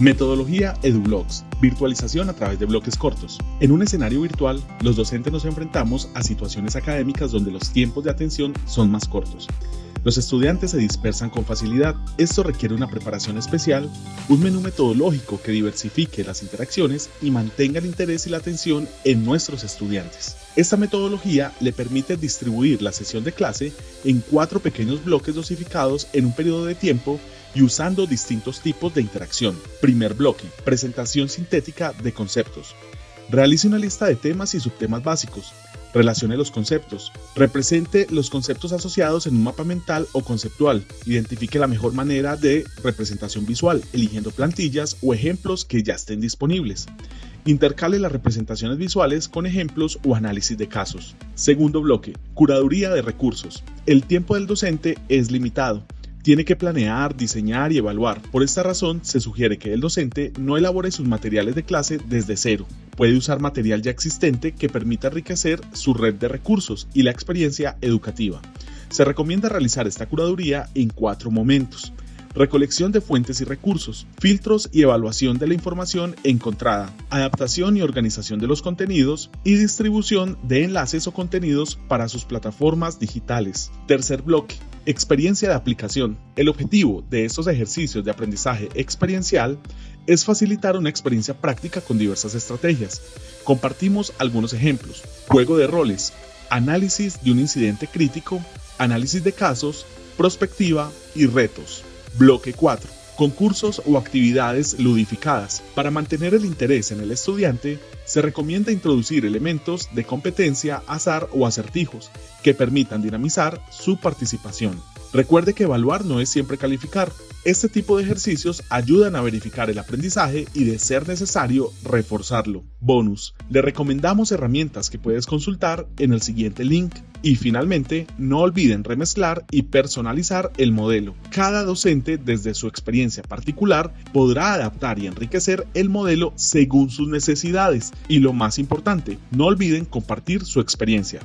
Metodología EduBlocks, virtualización a través de bloques cortos. En un escenario virtual, los docentes nos enfrentamos a situaciones académicas donde los tiempos de atención son más cortos. Los estudiantes se dispersan con facilidad. Esto requiere una preparación especial, un menú metodológico que diversifique las interacciones y mantenga el interés y la atención en nuestros estudiantes. Esta metodología le permite distribuir la sesión de clase en cuatro pequeños bloques dosificados en un periodo de tiempo y usando distintos tipos de interacción. Primer bloque, presentación sintética de conceptos. Realice una lista de temas y subtemas básicos. Relacione los conceptos. Represente los conceptos asociados en un mapa mental o conceptual. Identifique la mejor manera de representación visual, eligiendo plantillas o ejemplos que ya estén disponibles. Intercale las representaciones visuales con ejemplos o análisis de casos. Segundo bloque, curaduría de recursos. El tiempo del docente es limitado tiene que planear, diseñar y evaluar. Por esta razón, se sugiere que el docente no elabore sus materiales de clase desde cero. Puede usar material ya existente que permita enriquecer su red de recursos y la experiencia educativa. Se recomienda realizar esta curaduría en cuatro momentos. Recolección de fuentes y recursos, filtros y evaluación de la información encontrada, adaptación y organización de los contenidos y distribución de enlaces o contenidos para sus plataformas digitales. Tercer bloque, Experiencia de aplicación. El objetivo de estos ejercicios de aprendizaje experiencial es facilitar una experiencia práctica con diversas estrategias. Compartimos algunos ejemplos. Juego de roles, análisis de un incidente crítico, análisis de casos, prospectiva y retos. Bloque 4. Concursos o actividades ludificadas. Para mantener el interés en el estudiante, se recomienda introducir elementos de competencia, azar o acertijos que permitan dinamizar su participación. Recuerde que evaluar no es siempre calificar. Este tipo de ejercicios ayudan a verificar el aprendizaje y de ser necesario reforzarlo. Bonus. Le recomendamos herramientas que puedes consultar en el siguiente link. Y finalmente, no olviden remezclar y personalizar el modelo. Cada docente, desde su experiencia particular, podrá adaptar y enriquecer el modelo según sus necesidades. Y lo más importante, no olviden compartir su experiencia.